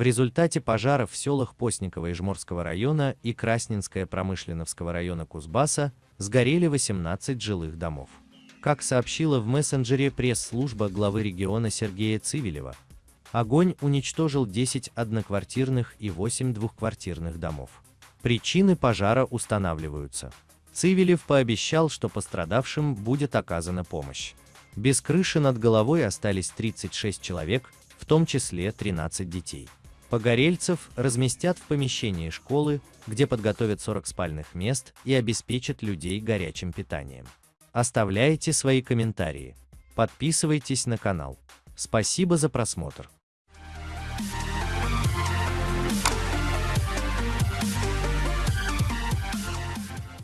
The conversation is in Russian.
В результате пожаров в селах Постниково Ижморского района и Красненское Промышленновского района Кузбасса сгорели 18 жилых домов. Как сообщила в мессенджере пресс-служба главы региона Сергея Цивилева, огонь уничтожил 10 одноквартирных и 8 двухквартирных домов. Причины пожара устанавливаются. Цивилев пообещал, что пострадавшим будет оказана помощь. Без крыши над головой остались 36 человек, в том числе 13 детей. Погорельцев разместят в помещении школы, где подготовят 40 спальных мест и обеспечат людей горячим питанием. Оставляйте свои комментарии. Подписывайтесь на канал. Спасибо за просмотр.